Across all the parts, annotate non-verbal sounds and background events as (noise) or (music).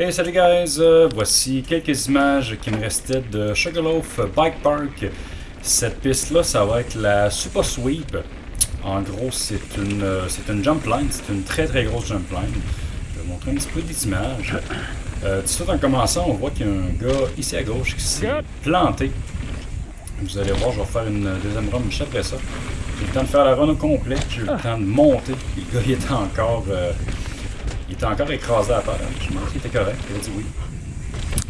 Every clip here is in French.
Hey salut guys, Euh, voici quelques images qui me restaient de Sugarloaf Bike Park. Cette piste là, ça va être la Super Sweep. En gros, c'est une, euh, c'est une jump line, c'est une très très grosse jump line. Je vais vous montrer un petit peu des images. Euh, tout de suite en commençant, on voit qu'il y a un gars ici à gauche qui s'est planté. Vous allez voir, je vais faire une deuxième run juste après ça. J'ai le temps de faire la run au complet, j'ai le temps de monter. Le gars, il était encore, euh, il était encore écrasé à terre. Je me demandais s'il était correct, il a dit oui.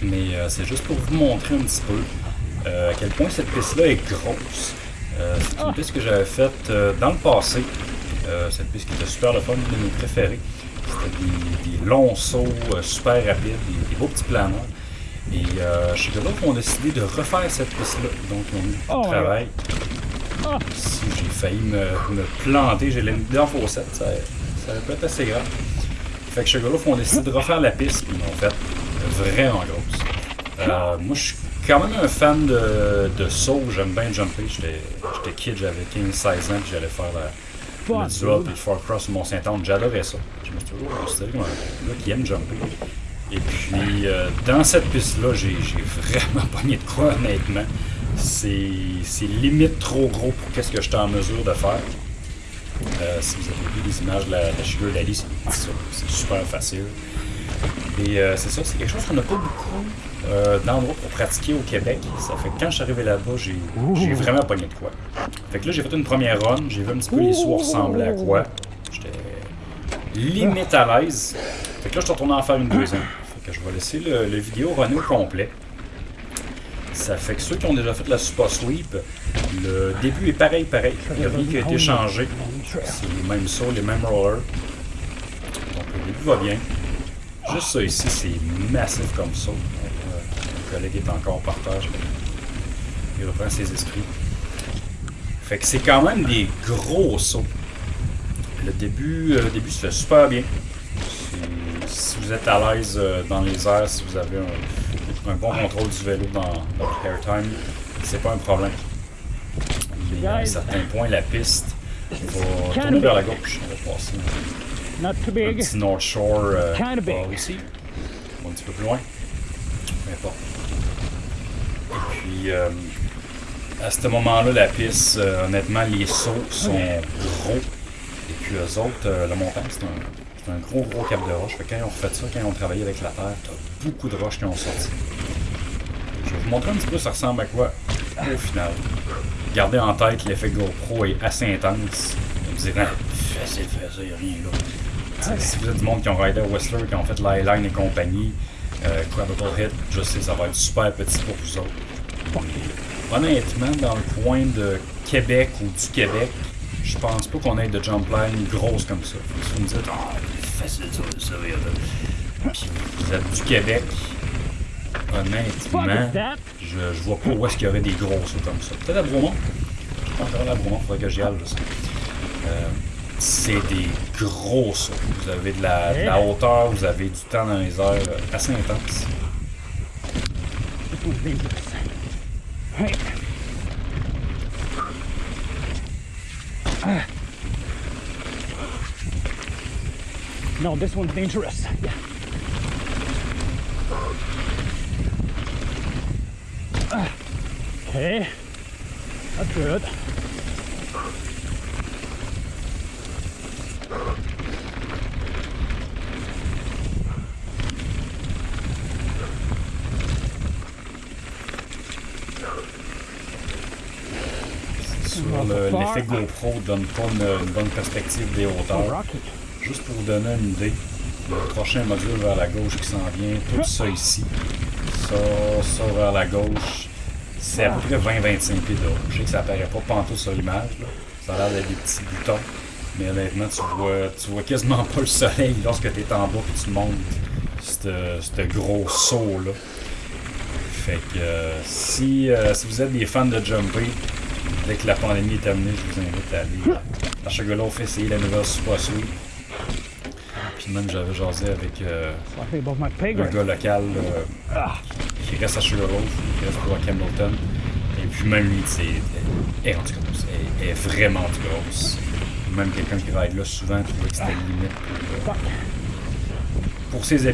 Mais euh, c'est juste pour vous montrer un petit peu euh, à quel point cette piste-là est grosse. Euh, c'est une piste que j'avais faite dans le passé. Cette piste qui était super le fun, une de mes préférées. C'était des, des longs sauts super rapides, des, des beaux petits planeurs. Et euh, chez Godot, on a décidé de refaire cette piste-là. Donc, on a mis Oh, travail. Ici, j'ai failli me, me planter. J'ai l'ai dans la fossette. Ça, ça pu être assez grave. Fait que chez on a décidé de refaire la piste. Puis, ils l'ont fait vraiment grosse. Euh, moi, je suis quand même un fan de, de saut. J'aime bien jumper. J'étais kid, j'avais 15-16 ans, puis j'allais faire la, le duel puis le Far Cross Mont-Saint-Anne. J'adorais ça. Je me suis toujours considéré comme un gars qui aime jumper. Et puis, euh, dans cette piste-là, j'ai vraiment (laughs) pogné de quoi, honnêtement. C'est limite trop gros pour qu'est-ce que j'étais en mesure de faire. Euh, si vous avez vu les images de la, la Sugar Daddy, c'est ça, c'est super facile. Et euh, c'est ça, c'est quelque chose qu'on n'a pas beaucoup euh, d'endroits pour pratiquer au Québec. Ça fait que quand je suis arrivé là-bas, j'ai vraiment pogné de quoi. Fait que là, j'ai fait une première run, j'ai vu un petit peu les sauts ressemblaient à quoi. J'étais limite à l'aise. Fait que là, je suis retourné en faire une deuxième. Fait que je vais laisser le, le vidéo runner au complet. Ça fait que ceux qui ont déjà fait la Super Sweep, le début est pareil, pareil. Il n'y a rien qui a été changé. C'est les mêmes sauts, les mêmes rollers. Le bien. Juste ça ici, c'est massif comme ça. Mon collègue est encore par terre. Il reprend ses esprits. Fait que c'est quand même des gros sauts. Le début, euh, le début se fait super bien. Si, vous êtes à l'aise euh, dans les airs, si vous avez un, bon contrôle du vélo dans, dans votre airtime, c'est pas un problème. À un certain point, la piste va tourner vers la gauche. On va passer Not too big. petit North Shore euh, big. par ici. Un petit peu plus loin. Peu importe. Et puis, euh, à ce moment-là, la piste, euh, honnêtement, les sauts sont gros. Et puis, eux autres, euh, la montagne, c'est un, gros, gros cap de roche. Fait que quand ils ont refait ça, quand ils ont travaillé avec la terre, t'as beaucoup de roches qui ont sorti. Je vais vous montrer un petit peu ça ressemble à quoi au final. Gardez en tête que l'effet GoPro est assez intense. Vous direz, facile, facile, rien là. T'sais, Si vous êtes du monde qui ont raidé à Whistler, qui ont fait l'Highline et compagnie, euh, Hit, je sais, ça va être super petit pour vous autres. Honnêtement, dans le coin de Québec ou du Québec, je pense pas qu'on ait de jump line grosse comme ça. Si vous me dites, ah, facile ça, ça, Puis vous êtes du Québec, honnêtement, je, je vois pas où est-ce qu'il y aurait des gros sauts comme ça. Peut-être à Bromont. Je pense à Bromont, faudrait que j'y aille, je sais. Euh, c'est des gros sauts. Vous avez de la, de la hauteur, vous avez du temps dans les airs euh, assez intense. No, this one's dangerous. Yeah. Ah. Okay. That's good. Sur le- l'effet GoPro donne pas une, une bonne perspective des hauteurs. Juste pour vous donner une idée, le prochain module vers la gauche qui s'en vient, tout ça ici, ça, ça vers la gauche, c'est à peu près 20-25 pieds de haut. Je sais que ça apparaît pas pantoute sur l'image, ça a l'air d'être des petits boutons, mais honnêtement, tu vois, tu vois quasiment pas le soleil lorsque tu es en bas et tu montes ce gros saut-là. Fait que euh, si, euh, si vous êtes des fans de jumper, dès que la pandémie est terminée, je vous invite à aller à Sugarloaf essayer la nouvelle Super. Puis même j'avais jasé avec euh, un gars local euh, qui reste à Sugarloaf, qui reste pour à Campbellton. Et puis même lui, c'est est grosse. Elle est vraiment grosse. Même quelqu'un qui ride là souvent trouvait que c'était limite pour, euh, pour ses. Fait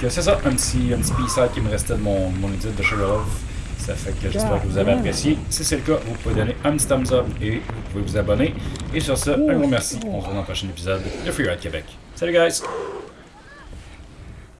que c'est ça, un petit, un petit qui me restait de mon, mon edit de Sugarloaf. Ça fait que j'espère que vous avez apprécié. Si c'est le cas, vous pouvez donner un petit thumbs up et vous pouvez vous abonner. Et sur ça, un gros merci. On se retrouve dans le prochain épisode de Free Ride Québec. Salut guys!